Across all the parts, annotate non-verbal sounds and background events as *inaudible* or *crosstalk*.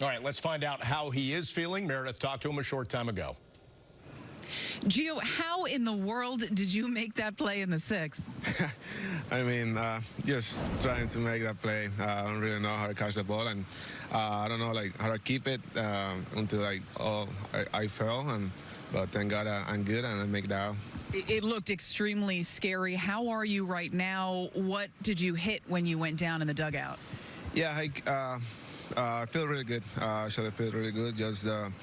All right, let's find out how he is feeling. Meredith talked to him a short time ago. Gio, how in the world did you make that play in the sixth? *laughs* I mean, uh, just trying to make that play. Uh, I don't really know how to catch the ball, and uh, I don't know like how to keep it uh, until like oh I, I fell, and but thank God uh, I'm good and I make that. Out. It looked extremely scary. How are you right now? What did you hit when you went down in the dugout? Yeah, I, uh, I feel really good. Uh, actually, I feel really good. Just um,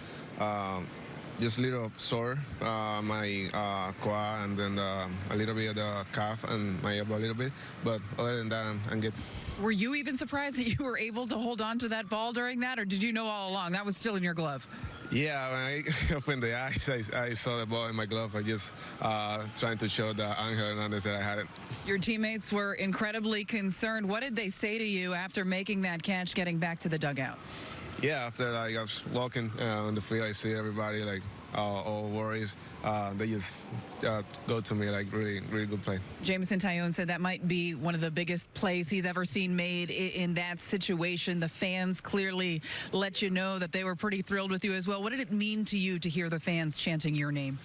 just a little sore, uh, my uh, quad and then uh, a little bit of the calf and my elbow a little bit. But other than that, I'm, I'm, good. Were you even surprised that you were able to hold on to that ball during that, or did you know all along that was still in your glove? Yeah, when I *laughs* opened the eyes, I, I saw the ball in my glove. I just uh, trying to show the Angel Hernandez that I had it. Your teammates were incredibly concerned. What did they say to you after making that catch, getting back to the dugout? Yeah, after like I was walking uh, on the field, I see everybody like uh, all worries. Uh, they just uh, go to me like really, really good play. Jameson Taillon said that might be one of the biggest plays he's ever seen made in, in that situation. The fans clearly let you know that they were pretty thrilled with you as well. What did it mean to you to hear the fans chanting your name?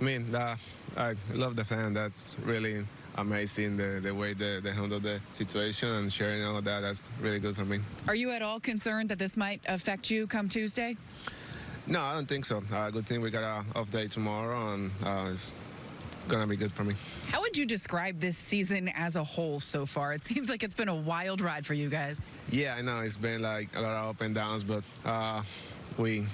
I mean, uh, I love the fan. That's really amazing the, the way they, they handle the situation and sharing all of that. That's really good for me. Are you at all concerned that this might affect you come Tuesday? No, I don't think so. Uh, good thing we got an off day tomorrow, and uh, it's going to be good for me. How would you describe this season as a whole so far? It seems like it's been a wild ride for you guys. Yeah, I know. It's been like a lot of up and downs, but uh, we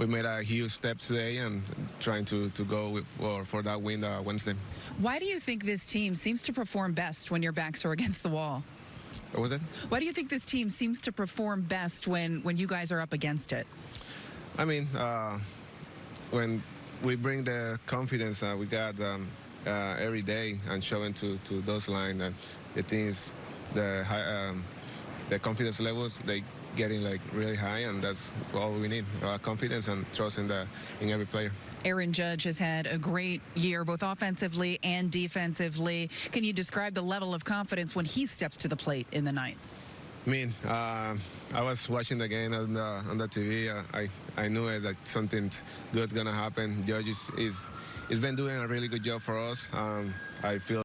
we made a huge step today and trying to, to go with, for, for that win uh, Wednesday. Why do you think this team seems to perform best when your backs are *laughs* against the wall? What was it? Why do you think this team seems to perform best when, when you guys are up against it? I mean, uh, when we bring the confidence uh, we got um, uh, every day and showing to, to those lines and the teams, the high, um, the confidence levels, they getting like really high, and that's all we need: uh, confidence and trust in the in every player. Aaron Judge has had a great year, both offensively and defensively. Can you describe the level of confidence when he steps to the plate in the ninth? I mean, uh, I was watching the game on the on the TV. Uh, I I knew it, that something good's gonna happen. Judge is, is, has been doing a really good job for us. Um, I feel.